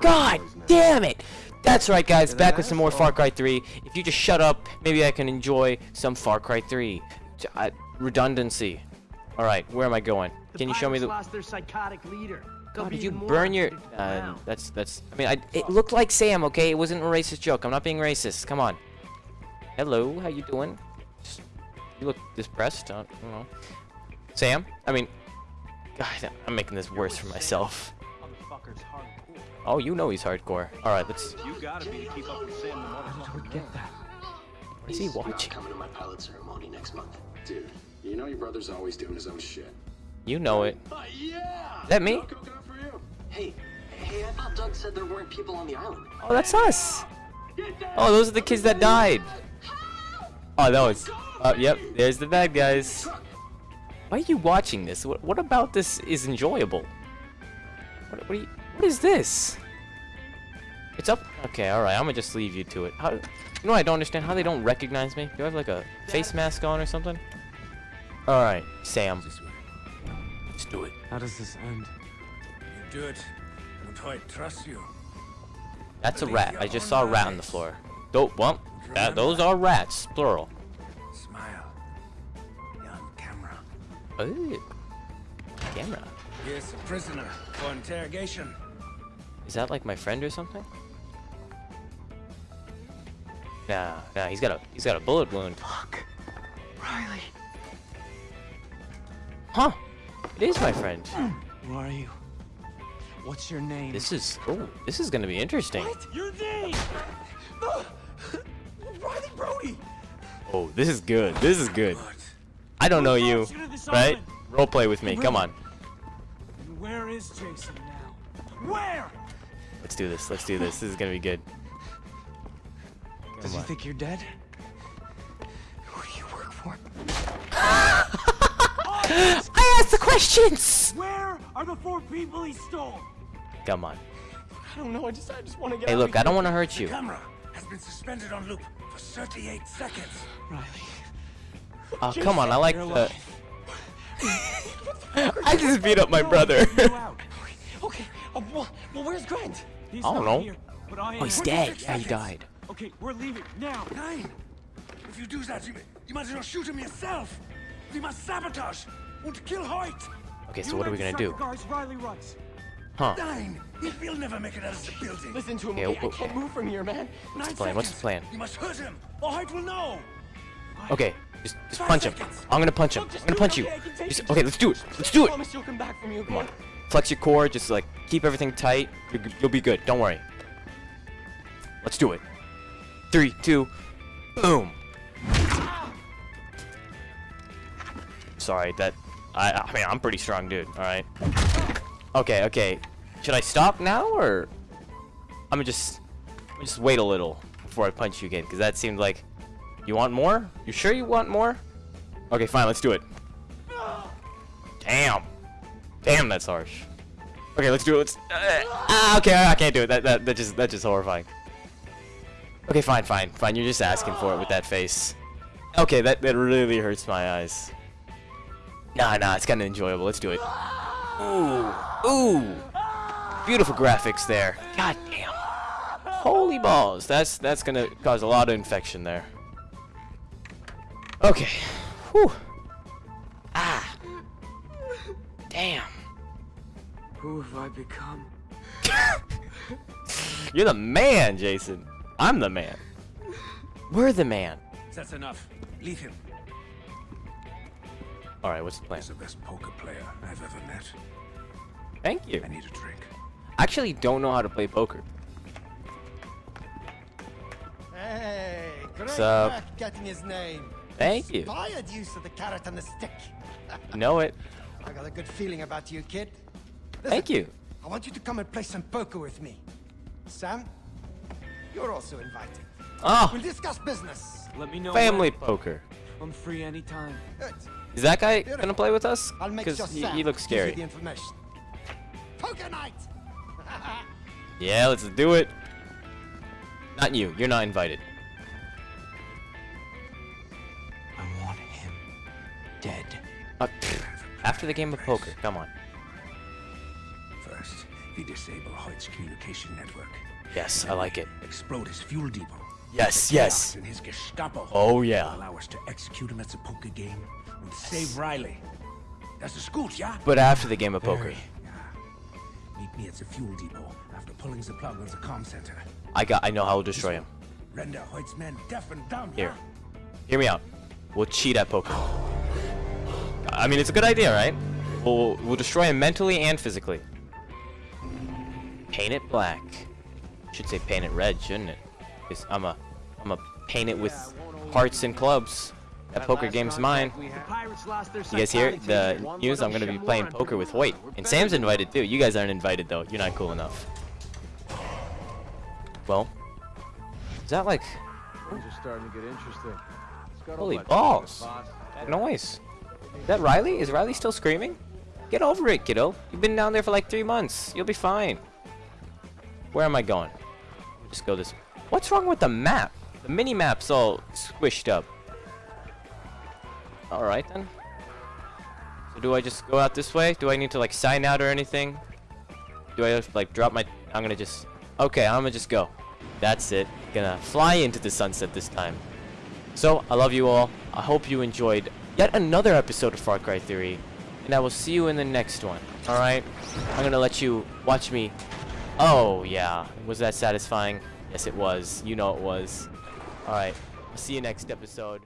God damn it! That's right, guys. Back with some more Far Cry 3. If you just shut up, maybe I can enjoy some Far Cry 3. J- I- redundancy. All right, where am I going? Can you show me the? lost their psychotic leader. God, did you burn your? Uh, that's that's. I mean, I, it looked like Sam. Okay, it wasn't a racist joke. I'm not being racist. Come on. Hello, how you doing? Just- You look depressed. I don't know. Sam? I mean, God, I'm making this worse for myself. Motherfucker's hardcore. Oh, you know he's hardcore. All right, let's. You gotta be to keep up with Sam the motherfucker. Get that. What is he watching? coming to my pilot ceremony next month. Dude, you know your brother's always doing his own shit. You know it. Uh, yeah! Is that me? For you. Hey, hey, I thought Doug said there weren't people on the island. Oh, that's us. Oh, those are the kids that died. Oh, that was. Uh, yep, there's the bad guys. Why are you watching this? What, what about this is enjoyable? What, what, are you, what is this? It's up. Okay, alright, I'm gonna just leave you to it. How, you know, I don't understand how they don't recognize me. Do I have like a face mask on or something? Alright, Sam. Let's do it. How does this end? You do it, and I trust you. That's a rat. I just saw a rat on the floor. Dope. Well, that, those are rats, plural. Smile. You're on camera. Ooh. Camera. Here's a prisoner for interrogation. Is that like my friend or something? Nah, nah, he's got a he's got a bullet wound. Fuck. Riley. Huh? It is my friend. Who are you? What's your name? This is oh, this is gonna be interesting. What? Your name! Uh, Riley Brody! Oh, this is good. This is good. I don't know you, Shoot at this right? island. Role play with me. Come on. And where is Jason now? Where? Let's do this. Let's do this. This is gonna be good. Does he think you're dead? Who do you work for? I asked the questions. Where are the four people he stole? Come on. I don't know. I just, I just want to get Hey, out look, of I don't want to hurt you. The Camera has been suspended on loop for 38 seconds. Riley. Oh, come on. I like You're the. alive. I just beat up my brother. You. Okay. Uh, well, well, where's Grant? He's I don't know. Here, but I Oh, he's dead. Yeah, he died. Okay, we're leaving now. Nine. If you do that, you, you might as well shoot him yourself. We must sabotage. Want kill Hoyt. Okay, so You what are we gonna do? Guards Riley runs. Huh? Nine. He will never make it out of the building. Listen to him. Yeah, okay? I can't move from here, man. Nine the plan? What's the plan? You must hurt him, or Hoyt will know. Okay, just just Five punch him. I'm gonna punch him. I'm gonna punch it, you. Okay? I can take Just, okay, let's do it. Let's do it. promise you'll come back for me, okay? Come on. Flex your core. Just like keep everything tight. You're, you'll be good. Don't worry. Let's do it. Three, two, boom. Sorry, that. I. I mean, I'm pretty strong, dude. All right. Okay, okay. Should I stop now or? I'm gonna just, I'm gonna just wait a little before I punch you again, because that seemed like. You want more? You sure you want more? Okay, fine. Let's do it. Damn. Damn, that's harsh. Okay, let's do it. Let's. Uh, ah, okay, I can't do it. That that that just that's just horrifying. Okay, fine, fine, fine. You're just asking for it with that face. Okay, that that really hurts my eyes. Nah, nah, it's kind of enjoyable. Let's do it. Ooh, ooh, beautiful graphics there. God damn. Holy balls. That's that's gonna cause a lot of infection there. Okay. Whew. Damn. Who have I become? You're the man, Jason. I'm the man. We're the man. That's enough. Leave him. All right, what's the plan? He's the best poker player I've ever met. Thank you. I need a drink. I actually don't know how to play poker. Hey, great What's up? work getting his name. Thank you. Inspired use of the carrot and the stick. Know it. I got a good feeling about you, kid. Listen, Thank you. I want you to come and play some poker with me. Sam, you're also invited. Oh, We'll discuss business. Let me know. family when. poker. I'm free anytime. Good. Is that guy gonna play with us? I'll make Because sure he, he looks gives scary. the information. Poker night. Yeah, let's do it. Not you. You're not invited. Uh, the game of poker. Come on. First, We disable Hoyt's communication network. Yes, I like it. Explode his fuel depot. Yes, yes. And his Gestapo. Oh, yeah. Allow us to execute him at the poker game and save Riley. That's the school, yeah? But after the game of poker, Yeah. Meet me at the fuel depot after pulling the plug on the comm center. I got. I know how to destroy him. Render Hoyt's men deaf and dumb, Here, yeah? hear me out. We'll cheat at poker. I mean, it's a good idea, right? We'll we'll destroy him mentally and physically. Paint it black. Should say paint it red, shouldn't it? Because I'm a I'm a paint it with hearts and clubs. That poker game's mine. You guys hear the news? I'm gonna be playing poker with Hoyt. And Sam's invited too. You guys aren't invited though. You're not cool enough. Well, is that like Things are starting to get interesting. Holy balls. that noise? Is that Riley? Is Riley still screaming? Get over it, kiddo. You've been down there for like three months. You'll be fine. Where am I going? Just go this. way. What's wrong with the map? The mini map's all squished up. All right then. So do I just go out this way? Do I need to like sign out or anything? Do I like drop my? I'm gonna just. Okay, I'm gonna just go. That's it. Gonna fly into the sunset this time. So, I love you all. I hope you enjoyed yet another episode of Far Cry 3. And I will see you in the next one. Alright? I'm gonna let you watch me. Oh, yeah. Was that satisfying? Yes, it was. You know it was. Alright. See you next episode.